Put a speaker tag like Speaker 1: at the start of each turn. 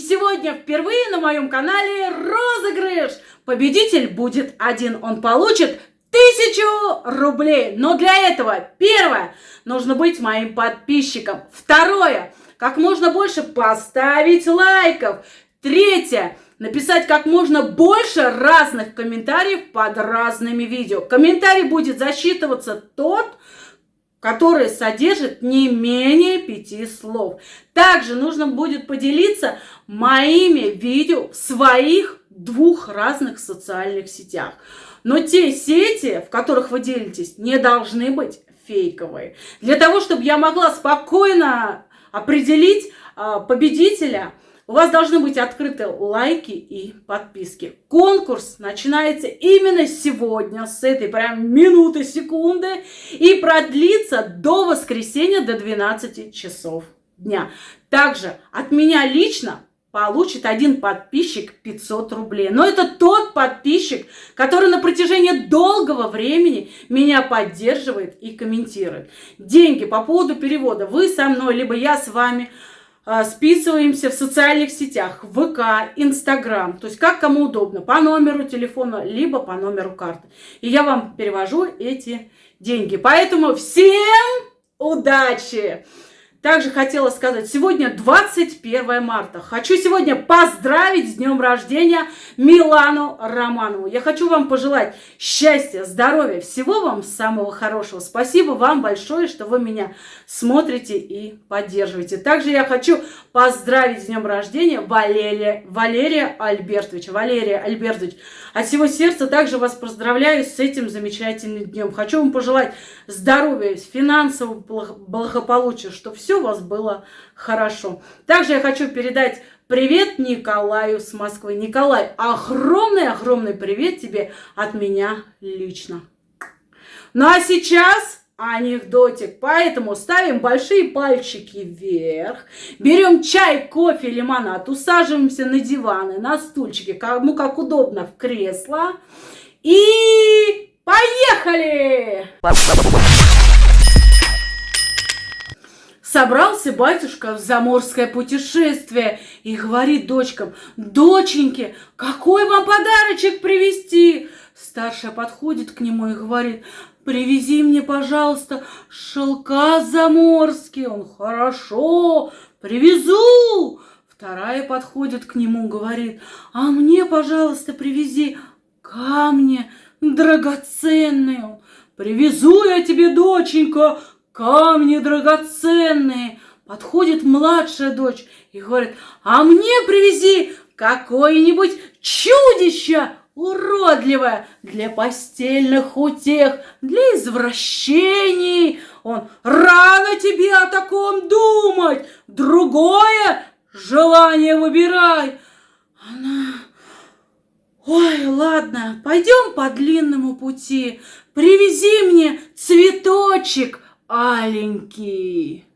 Speaker 1: сегодня впервые на моем канале розыгрыш. Победитель будет один, он получит тысячу рублей. Но для этого, первое, нужно быть моим подписчиком. Второе, как можно больше поставить лайков. Третье, написать как можно больше разных комментариев под разными видео. Комментарий будет засчитываться тот, который содержит не менее пяти слов. Также нужно будет поделиться моими видео в своих двух разных социальных сетях. Но те сети, в которых вы делитесь, не должны быть фейковые. Для того, чтобы я могла спокойно определить а, победителя – у вас должны быть открыты лайки и подписки. Конкурс начинается именно сегодня, с этой прям минуты, секунды, и продлится до воскресенья, до 12 часов дня. Также от меня лично получит один подписчик 500 рублей. Но это тот подписчик, который на протяжении долгого времени меня поддерживает и комментирует. Деньги по поводу перевода вы со мной, либо я с вами – списываемся в социальных сетях, ВК, Инстаграм, то есть как кому удобно, по номеру телефона, либо по номеру карты. И я вам перевожу эти деньги. Поэтому всем удачи! Также хотела сказать, сегодня 21 марта. Хочу сегодня поздравить с днем рождения Милану Романову. Я хочу вам пожелать счастья, здоровья, всего вам самого хорошего. Спасибо вам большое, что вы меня смотрите и поддерживаете. Также я хочу поздравить с днем рождения Валерия, Валерия Альбертовича. Валерия Альбертович, от всего сердца также вас поздравляю с этим замечательным днем. Хочу вам пожелать здоровья, финансового благополучия, чтобы все у вас было хорошо. Также я хочу передать привет Николаю с Москвы. Николай, огромный-огромный привет тебе от меня лично. Ну а сейчас анекдотик. Поэтому ставим большие пальчики вверх, берем чай, кофе, лимонад, усаживаемся на диваны, на стульчики, кому как удобно, в кресло. И поехали! Собрался батюшка в заморское путешествие и говорит дочкам, доченьки, какой вам подарочек привезти? Старшая подходит к нему и говорит, привези мне, пожалуйста, шелка заморские. Он, хорошо, привезу. Вторая подходит к нему, говорит, а мне, пожалуйста, привези камни драгоценные. Привезу я тебе, доченька, камни драгоценные. Подходит младшая дочь и говорит, а мне привези какое-нибудь чудище уродливое для постельных утех, для извращений. Он, рано тебе о таком думать, другое желание выбирай. Она, ой, ладно, пойдем по длинному пути, привези мне цветочек, аленький.